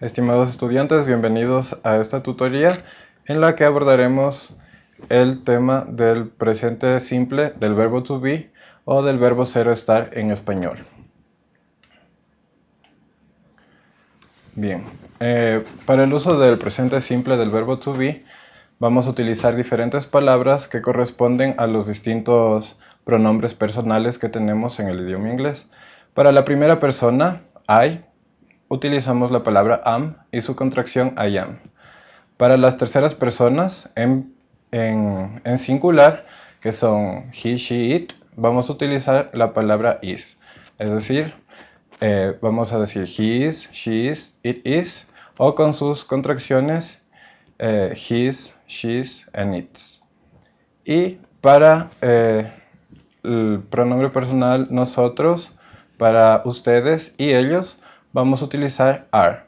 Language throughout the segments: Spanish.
Estimados estudiantes, bienvenidos a esta tutoría en la que abordaremos el tema del presente simple del verbo to be o del verbo ser estar en español. Bien, eh, para el uso del presente simple del verbo to be vamos a utilizar diferentes palabras que corresponden a los distintos pronombres personales que tenemos en el idioma inglés. Para la primera persona, I, utilizamos la palabra am y su contracción I am. Para las terceras personas, en, singular, que son he, she, it, vamos a utilizar la palabra is. Es decir, eh, vamos a decir he is, she is, it is, o con sus contracciones eh, his, she's and its. Y para eh, el pronombre personal nosotros, para ustedes y ellos vamos a utilizar are.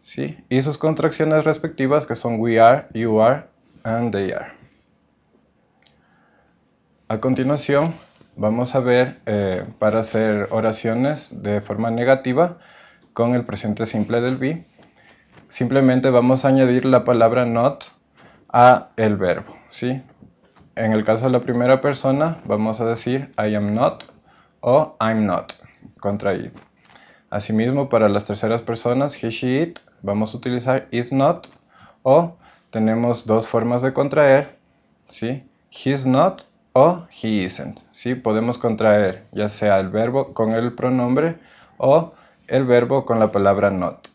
¿sí? Y sus contracciones respectivas que son we are, you are, and they are. A continuación vamos a ver eh, para hacer oraciones de forma negativa con el presente simple del be. Simplemente vamos a añadir la palabra not a el verbo. ¿sí? En el caso de la primera persona vamos a decir I am not o I'm not contraído. Asimismo, para las terceras personas, he, she, it, vamos a utilizar is not o tenemos dos formas de contraer, ¿sí? He's not o he isn't, ¿sí? Podemos contraer ya sea el verbo con el pronombre o el verbo con la palabra not.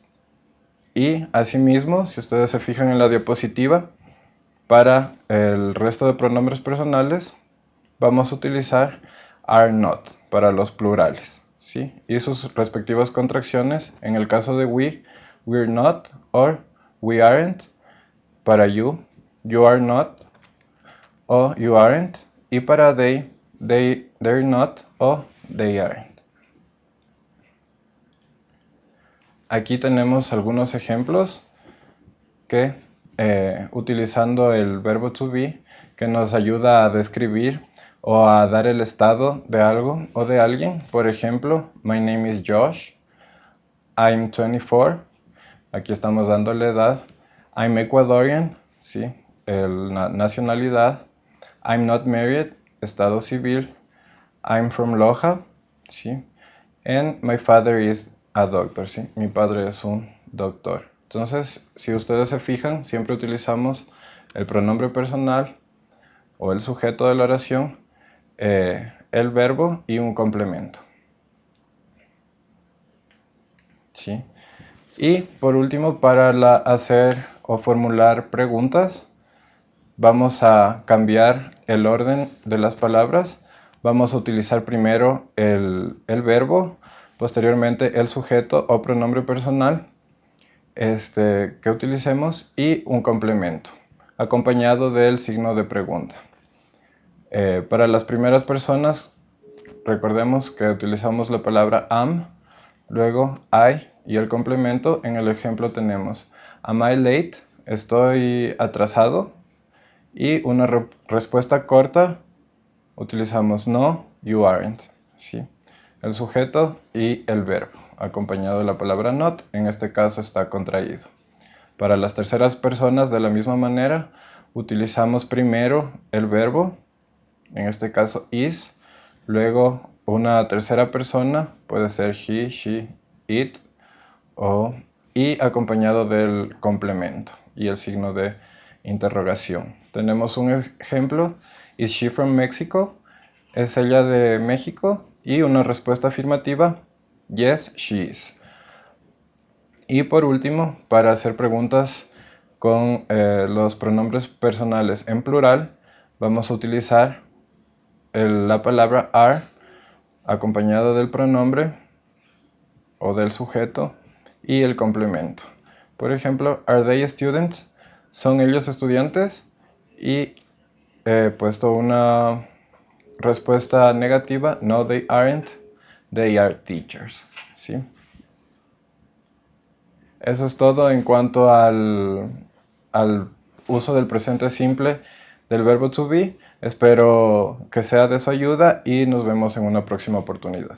Y asimismo, si ustedes se fijan en la diapositiva, para el resto de pronombres personales vamos a utilizar are not para los plurales. ¿Sí? Y sus respectivas contracciones, en el caso de we, we're not or we aren't, para you, you are not o you aren't, y para they, they, they're not o they aren't. Aquí tenemos algunos ejemplos que eh, utilizando el verbo to be que nos ayuda a describir o a dar el estado de algo o de alguien. Por ejemplo, my name is Josh, I'm 24, aquí estamos dando la edad, I'm Ecuadorian, ¿sí? la nacionalidad, I'm not married, estado civil, I'm from Loja, ¿sí? and my father is a doctor, ¿sí? mi padre es un doctor. Entonces, si ustedes se fijan, siempre utilizamos el pronombre personal o el sujeto de la oración eh, el verbo y un complemento. ¿Sí? Y por último, para hacer o formular preguntas, vamos a cambiar el orden de las palabras. Vamos a utilizar primero el, el verbo, posteriormente el sujeto o pronombre personal este, que utilicemos y un complemento, acompañado del signo de pregunta. Eh, para las primeras personas, recordemos que utilizamos la palabra am, luego I y el complemento. En el ejemplo tenemos Am I late? Estoy atrasado. Y una respuesta corta, utilizamos no, you aren't. ¿sí? El sujeto y el verbo, acompañado de la palabra not, en este caso está contraído. Para las terceras personas, de la misma manera, utilizamos primero el verbo en este caso is, luego una tercera persona, puede ser he, she, it, o y acompañado del complemento y el signo de interrogación. Tenemos un ejemplo, is she from Mexico? ¿Es ella de México? Y una respuesta afirmativa, yes, she is. Y por último, para hacer preguntas con eh, los pronombres personales en plural, vamos a utilizar la palabra are acompañado del pronombre o del sujeto y el complemento. Por ejemplo, are they students? ¿Son ellos estudiantes? Y he puesto una respuesta negativa, no they aren't, they are teachers. ¿sí? Eso es todo en cuanto al, al uso del presente simple del verbo to be. Espero que sea de su ayuda y nos vemos en una próxima oportunidad.